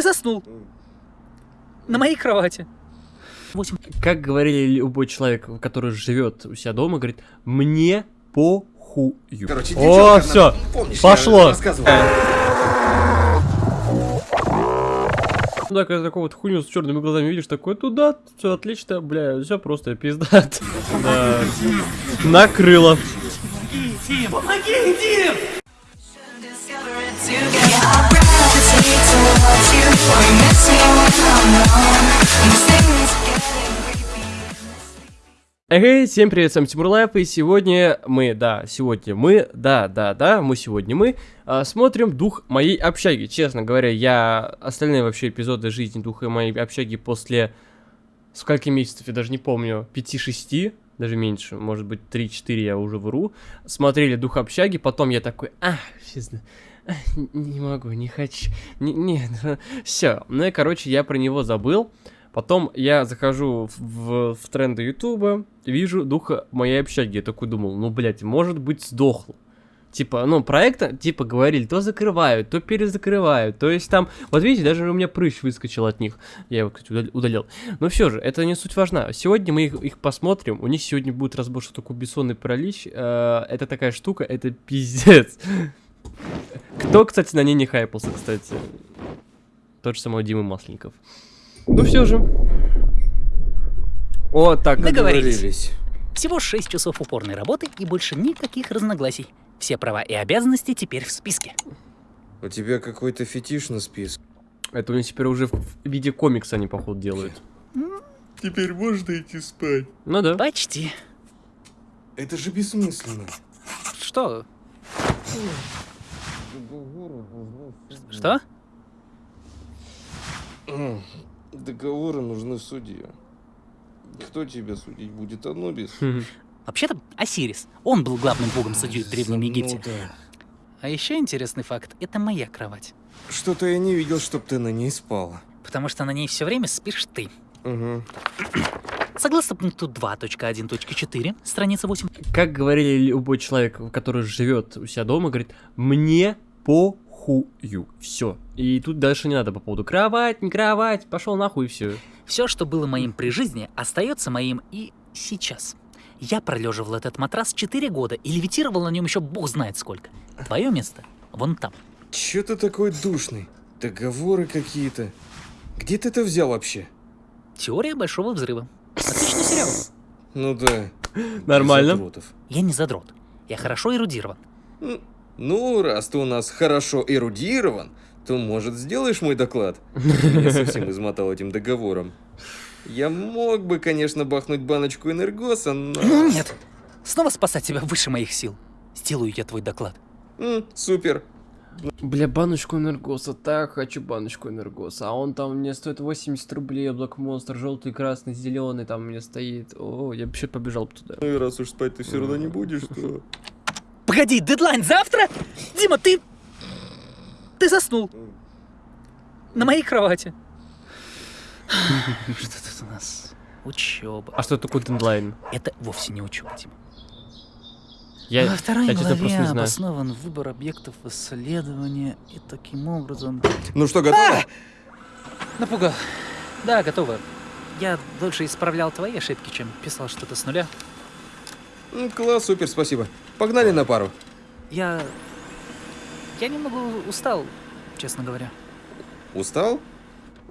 Ты заснул. На моей кровати. 8. Как говорили любой человек, который живет у себя дома, говорит, мне похую. Короче, О, все, пошло. Ну да, когда такого вот хуйню с черными глазами видишь, такой, туда, все отлично, бля, все просто пиздат. Да. Накрыло. Помоги, Эй, всем привет, с вами Тимур и сегодня мы, да, сегодня мы, да, да, да, мы сегодня мы, а, смотрим «Дух моей общаги». Честно говоря, я остальные вообще эпизоды жизни «Духа моей общаги» после скольки месяцев, я даже не помню, 5-6, даже меньше, может быть 3-4 я уже вру, смотрели «Дух общаги», потом я такой, а, честно, не могу, не хочу, не, нет, все, ну и, короче, я про него забыл, Потом я захожу в, в, в тренды Ютуба, вижу духа моей общаги. Я такой думал, ну, блядь, может быть, сдохло. Типа, ну, проекта, типа, говорили, то закрывают, то перезакрывают. То есть там, вот видите, даже у меня прыщ выскочил от них. Я его, кстати, удалил. Но все же, это не суть важна. Сегодня мы их, их посмотрим. У них сегодня будет разбор, что такое бессонный паралич. Э, это такая штука, это пиздец. Кто, кстати, на ней не хайпался, кстати? Тот же самый Дима Масленников. Ну все же. О, так. Договорились. Всего 6 часов упорной работы и больше никаких разногласий. Все права и обязанности теперь в списке. У тебя какой-то фетиш на списке. Это у них теперь уже в виде комикса они, походу, делают. Теперь можно идти спать. Ну да. Почти. Это же бессмысленно. Что? Что? Договоры нужны в суде. Кто тебя судить будет, Анубис? Вообще-то Осирис. Он был главным богом судьей в Древнем Ну Египте. да. А еще интересный факт — это моя кровать. Что-то я не видел, чтоб ты на ней спала. Потому что на ней все время спишь ты. Угу. Согласно пункту 2.1.4, страница 8, Как говорили любой человек, который живет у себя дома, говорит, мне похую. Все. И тут дальше не надо по поводу кровать, не кровать, пошел нахуй и все. все, что было моим при жизни, остается моим и сейчас. Я пролеживал этот матрас 4 года и левитировал на нем еще бог знает сколько. Твое место вон там. Чё ты такой душный? Договоры какие-то. Где ты это взял вообще? Теория большого взрыва. Отличный сериал. Ну да. Нормально. Я не задрот. Я хорошо эрудирован. Ну, раз ты у нас хорошо эрудирован, то, может, сделаешь мой доклад? Я совсем измотал этим договором. Я мог бы, конечно, бахнуть баночку энергоса, но... Нет. Снова спасать тебя выше моих сил. Сделаю я твой доклад. М, Супер. Бля, баночку энергоса, так хочу баночку энергоса. А он там мне стоит 80 рублей, Black Monster, желтый, красный, зеленый, там у меня стоит. О, я вообще побежал бы туда. Ну и раз уж спать ты все равно не будешь, то... Погоди, дедлайн завтра? Дима, ты... Ты заснул. На моей кровати. Что тут у нас? Учеба. А что такое дедлайн? Это вовсе не учеба, Дима. Я, Во второй я главе просто не знаю. обоснован выбор объектов исследования, и таким образом... Ну что, готово? Напугал. Да, готово. Я дольше исправлял твои ошибки, чем писал что-то с нуля. М, Класс, супер, спасибо. Погнали на пару. Я... Я немного устал, честно говоря. Устал?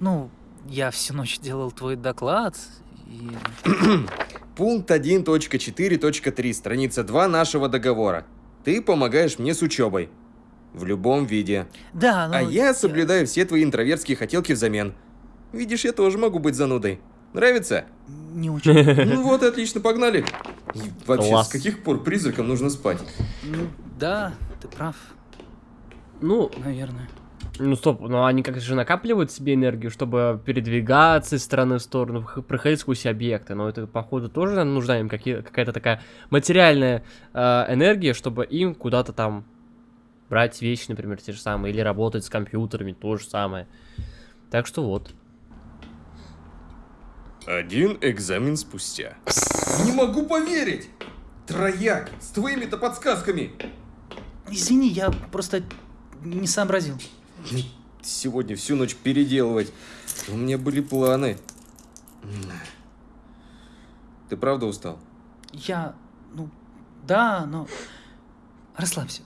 Ну, я всю ночь делал твой доклад, и... Пункт 1.4.3, страница 2 нашего договора. Ты помогаешь мне с учебой. В любом виде. Да, ну... А я соблюдаю все твои интровертские хотелки взамен. Видишь, я тоже могу быть занудой. Нравится? Не очень. Ну вот, и отлично, погнали. И вообще, Класс. с каких пор призракам нужно спать? Ну, да, ты прав, Ну, наверное. ну стоп, но они как же накапливают себе энергию, чтобы передвигаться из стороны в сторону, проходить сквозь объекты. Но это, походу, тоже наверно, нужна им какие- какая-то такая материальная э, энергия, чтобы им куда-то там брать вещи, например, те же самые, или работать с компьютерами, то же самое. Так что вот. Один экзамен спустя. Не могу поверить! Трояк, с твоими-то подсказками! Извини, я просто не сообразил. сегодня всю ночь переделывать. У меня были планы. Ты правда устал? Я, ну, да, но... Расслабься,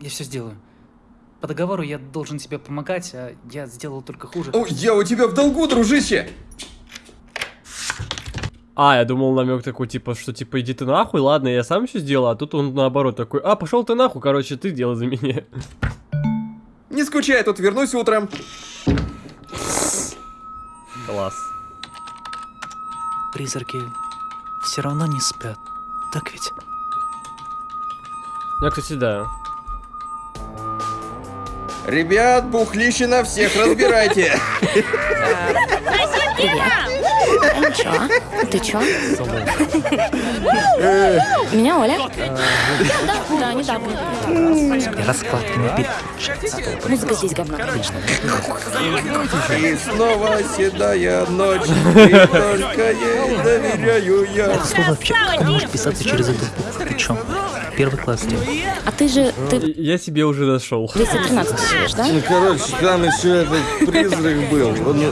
я все сделаю. По договору я должен тебе помогать, а я сделал только хуже. О, я у тебя в долгу, дружище! А, я думал намек такой, типа, что типа иди ты нахуй, ладно, я сам все сделал, а тут он наоборот такой, а, пошел ты нахуй, короче, ты делай за меня. Не скучай, тут вернусь утром. Класс. Призраки все равно не спят, так ведь? Ну, кстати, да. Ребят, бухлище на всех, разбирайте. Привет. Чё? Ты чё? Меня Оля? Да, да, недавно. Раскладка не переключается. Музыка здесь говно. И снова седая ночь, и только ей доверяю я. Слово вообще как может писаться через эту букву? Ты чё? Первый класс тебе. А ты же, ты Я себе уже нашел. 213 живешь, да? Ну, короче, там еще этот призрак был. Он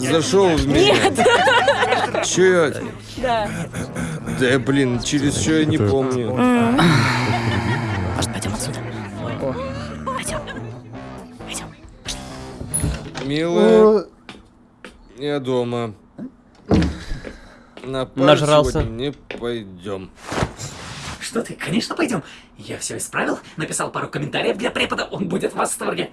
зашел в меня. Нет. Че я... Да. Да, блин, через что я не помню. Может, пойдем отсюда? Пойдем. Пойдем. Милая, я дома. На Нажрался. не пойдем. Что ты? Конечно, пойдем. Я все исправил, написал пару комментариев для препода, он будет в восторге.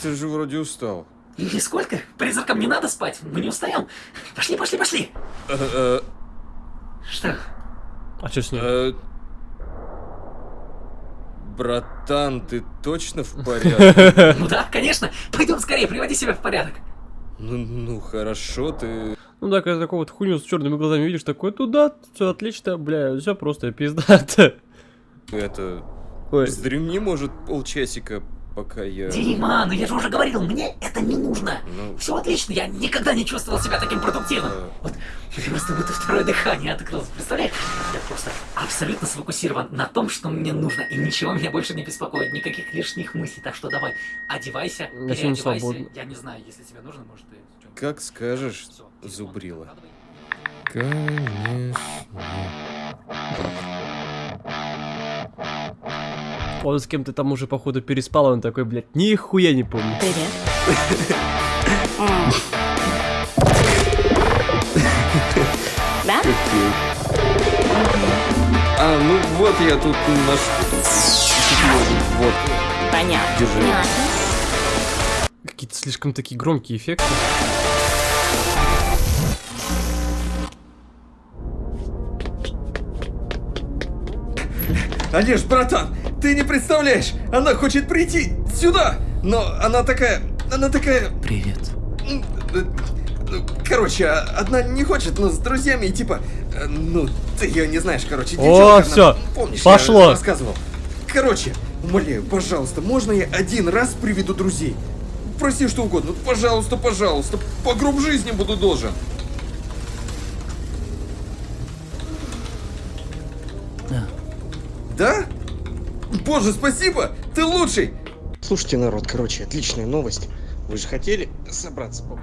Ты же вроде устал. Нисколько. Призракам не надо спать, мы не устаем. Пошли, пошли, пошли. Э, Что? А что с ним? э, Братан, ты точно в порядке? Ну да, конечно. Пойдем скорее, приводи себя в порядок. Ну, ну хорошо, ты... Ну да, когда такого вот хуйню с черными глазами видишь, такой, туда, все отлично, бля, все просто пиздато. Это... Ой, Вздремни, может, полчасика, пока я... Дима, ну я же уже говорил, мне это не нужно. Ну, Все отлично, я никогда не чувствовал себя таким продуктивным. э, Вот, просто будто второе дыхание открылось. Представляешь? Я просто абсолютно сфокусирован на том, что мне нужно, и ничего меня больше не беспокоит, никаких лишних мыслей. Так что давай, одевайся, Я переодевайся. свободен. Я не знаю, если тебе нужно, может, ты... как скажешь, телефон зубрила. Конечно. Он с кем-то там уже, походу, переспал, он такой, блядь, нихуя не помню. Привет. Да? А, ну вот я тут наш... Вот. Понятно. Держи. Какие-то слишком такие громкие эффекты. Олеж, братан, ты не представляешь, она хочет прийти сюда, но она такая, она такая, Привет. э, э, короче, одна не хочет, но с друзьями и типа, э, ну, ты ее не знаешь, короче, О, девчонка, она- всё, помнишь, пошло. я рассказывал. Короче, умоляю, пожалуйста, можно я один раз приведу друзей? Проси что угодно, ну, пожалуйста, пожалуйста, по гроб жизни буду должен. Боже, спасибо! Ты лучший! Слушайте, народ, короче, отличная новость. Вы же хотели собраться по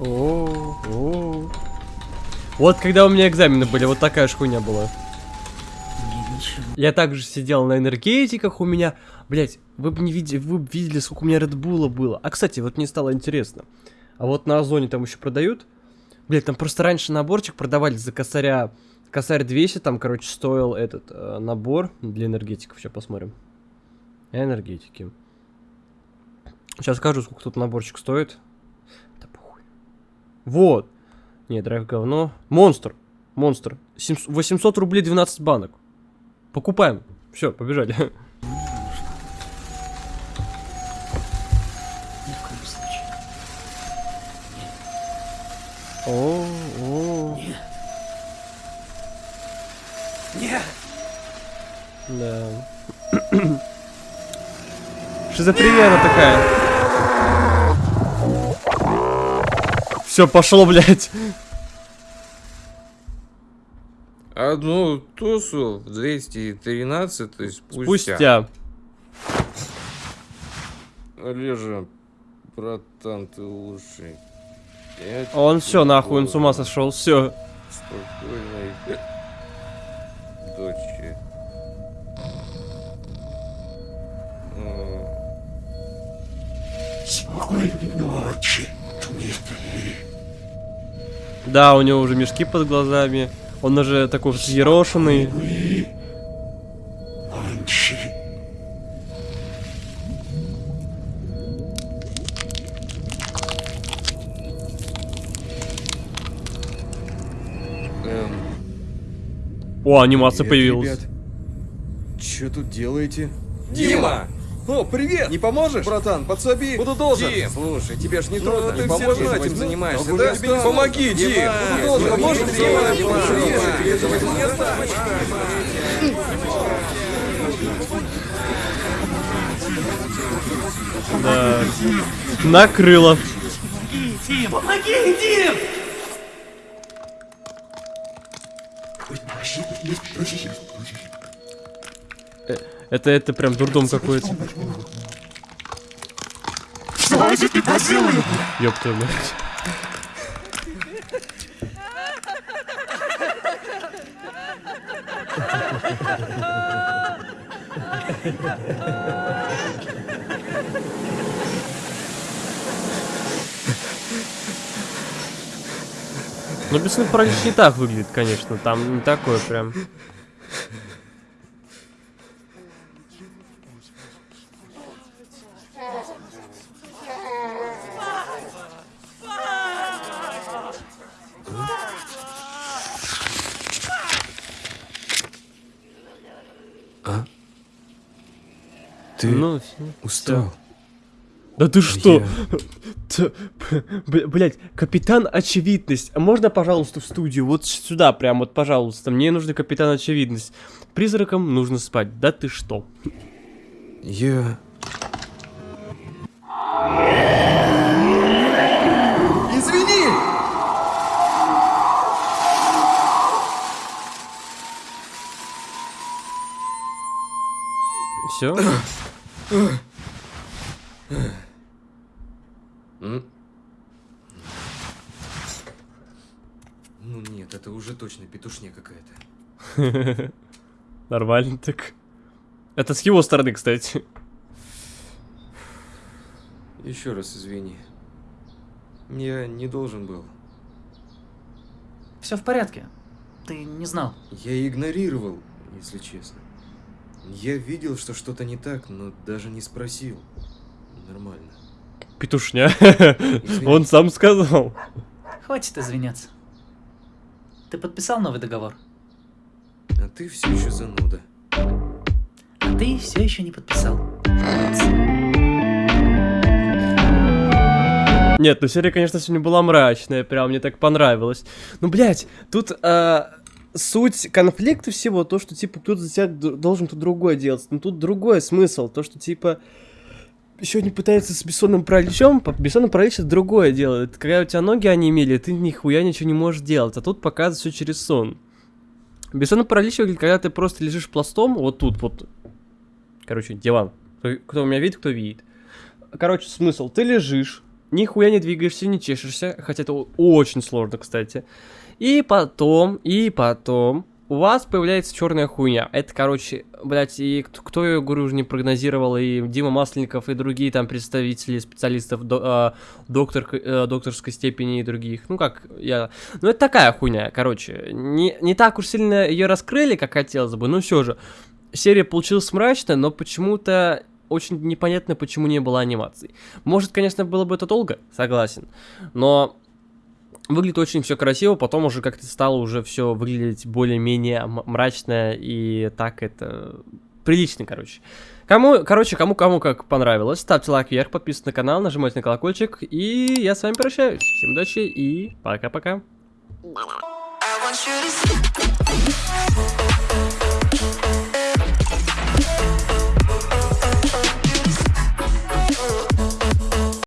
О, о. Вот когда у меня экзамены были, вот такая же хуйня была. Я также сидел на энергетиках, у меня, блять, вы бы не видели, вы бы видели, сколько у меня Редбула было. А кстати, вот мне стало интересно. А вот на Озоне там еще продают? Блять, там просто раньше наборчик продавали за косаря, косарь 200, там, короче, стоил этот э, набор для энергетиков. Сейчас посмотрим. Энергетики. Сейчас скажу, сколько тут наборчик стоит. Да похуй. Вот. Не, драйв говно. Монстр. Монстр. 700 800 рублей 12 банок. Покупаем. Все, побежали. О, о, Нет. Нет. да. Шизофрения она такая. Все, пошло, блядь. Одну тусу в 213 спустя. Спустя. Олежа, братан, ты лучший. Он все, нахуй, он с ума сошел, все. Спокойной дочи. М, Да, у него уже мешки под глазами. Он уже такой взъерошенный. Эм, О, анимация привет, появилась. ребят. Чё тут делаете? Дима! О, привет! Не поможешь? Братан, подсоби! Буду должен! Дим! Слушай, тебе ж не трудно, ты поможешь равно этим этим занимаешься, да? да? Тебе не Помоги, Дим! Буду должен, поможешь? Дима, Дима, Дима, Дима, Да. Накрыло. Дим, помоги, Дим! Это, это прям дурдом какой-то. Ёб твою мать. Ну, бесстыдный паралич не так выглядит, конечно. Там не такое прям. Ты Ну, всё. устал? Да ты что? Блять, капитан очевидность. А можно, пожалуйста, в студию? Вот сюда прям, вот, пожалуйста. Мне нужно капитан очевидность. Призракам нужно спать. Да ты что? Я... Извини! Все? Ну нет, это уже точно петушня какая-то. Нормально так. Это с его стороны, кстати. Еще раз извини. Я не должен был. Все в порядке. Ты не знал. Я игнорировал, если честно. Я видел, что что-то не так, но даже не спросил. Нормально. Петушня. Извини. Он сам сказал. Хватит извиняться. Ты подписал новый договор? А ты все еще зануда. А ты все еще не подписал. Нет, ну серия, конечно, сегодня была мрачная, прям мне так понравилось. Ну, блядь, тут а, суть конфликта всего, то, что, типа, кто-то за тебя должен кто другое делать. Ну, тут другой смысл, то, что, типа, сегодня пытается с бессонным параличом, бессонный паралич это другое дело. Это когда у тебя ноги онемели, ты нихуя ничего не можешь делать, а тут показывает все через сон. Бессонный паралич выглядит, когда ты просто лежишь пластом, вот тут, вот, короче, диван. Кто, кто меня видит, кто видит. Короче, смысл, ты лежишь, нихуя не двигаешься, не чешешься, хотя это очень сложно, кстати. И потом, и потом у вас появляется черная хуйня. Это, короче, блядь, и кто, кто я говорю, уже не прогнозировал, и Дима Масленников, и другие там представители, специалистов до- а, доктор, э, докторской степени и других. Ну, как я... Ну, это такая хуйня, короче. Не, не так уж сильно ее раскрыли, как хотелось бы, но все же. Серия получилась мрачная, но почему-то очень непонятно, почему не было анимаций. Может, конечно, было бы это долго, согласен. Но выглядит очень все красиво, потом уже как-то стало уже все выглядеть более-менее мрачно и так это прилично, короче. Кому, короче, кому-кому как понравилось, ставьте лайк вверх, подписывайтесь на канал, нажимайте на колокольчик, и я с вами прощаюсь. Всем удачи и пока-пока. I want you to